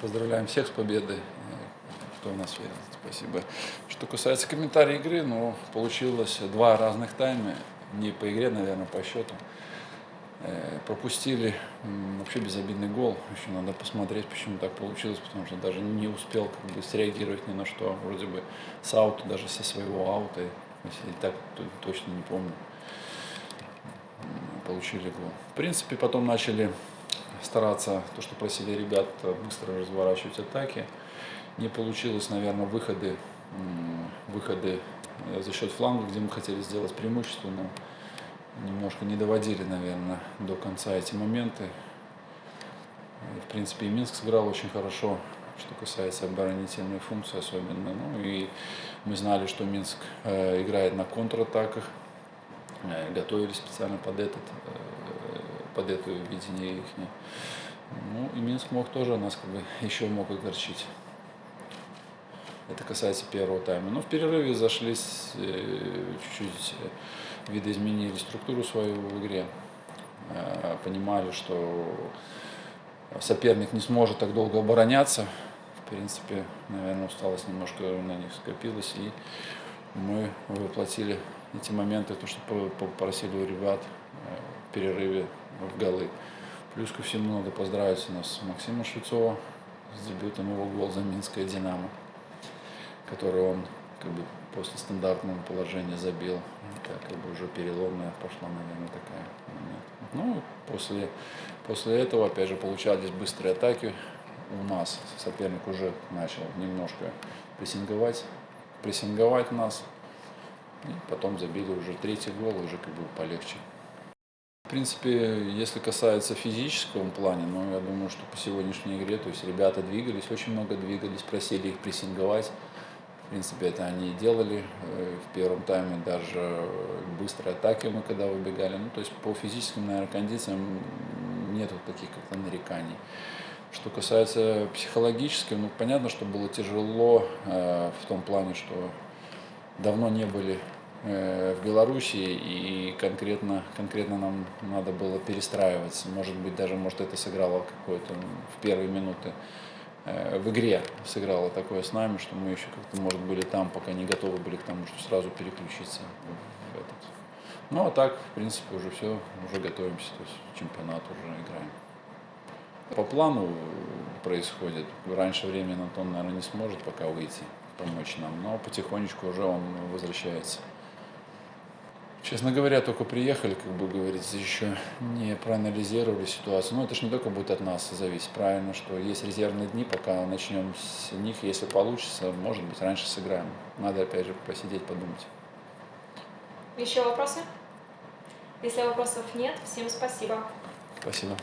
Поздравляем всех с победой, кто в нас верит. Спасибо. Что касается комментариев игры, ну, получилось два разных тайма. Не по игре, наверное, по счету. Э, пропустили вообще безобидный гол. Еще надо посмотреть, почему так получилось, потому что даже не успел как бы среагировать ни на что. Вроде бы с аута, даже со своего аута, если так то, точно не помню, получили гол. В принципе, потом начали стараться, то, что просили ребят, быстро разворачивать атаки. Не получилось, наверное, выходы, выходы э, за счет фланга, где мы хотели сделать преимущество, но немножко не доводили, наверное, до конца эти моменты. В принципе, и Минск сыграл очень хорошо, что касается оборонительной функции особенно. Ну и мы знали, что Минск э, играет на контратаках, э, готовились специально под этот под это видение их. Ну и Минск мог тоже нас как бы еще мог огорчить. Это касается первого тайма. Но в перерыве зашли, э, чуть-чуть э, видоизменили структуру свою в игре. Э, понимали, что соперник не сможет так долго обороняться. В принципе, наверное, усталость немножко на них скопилась. И мы воплотили эти моменты, то, что попросили у ребят в перерыве в голы. Плюс ко всему надо поздравить у нас Максима Швецова с дебютом его гол за Минское «Динамо», который он как бы после стандартного положения забил. как бы уже переломная пошла, наверное, такая. Ну, после, после этого, опять же, получались быстрые атаки. У нас соперник уже начал немножко прессинговать, прессинговать нас. И потом забили уже третий гол, уже как бы полегче. В принципе, если касается физического плана, ну, я думаю, что по сегодняшней игре, то есть ребята двигались, очень много двигались, просили их прессинговать. В принципе, это они и делали э, в первом тайме, даже быстрые атаки мы когда выбегали. Ну, то есть по физическим, наверное, кондициям нет вот таких как-то нареканий. Что касается психологического, ну, понятно, что было тяжело э, в том плане, что давно не были в Беларуси и конкретно, конкретно нам надо было перестраиваться. Может быть, даже может это сыграло какое-то в первые минуты э, в игре сыграло такое с нами, что мы еще как-то, может, были там, пока не готовы были к тому, что сразу переключиться в этот. Ну, а так, в принципе, уже все, уже готовимся, то есть чемпионат уже играем. По плану происходит. Раньше времени Антон, наверное, не сможет пока выйти, помочь нам, но потихонечку уже он возвращается. Честно говоря, только приехали, как бы говорится, еще не проанализировали ситуацию. Но это же не только будет от нас зависеть. Правильно, что есть резервные дни, пока начнем с них, если получится, может быть, раньше сыграем. Надо, опять же, посидеть, подумать. Еще вопросы? Если вопросов нет, всем спасибо. Спасибо.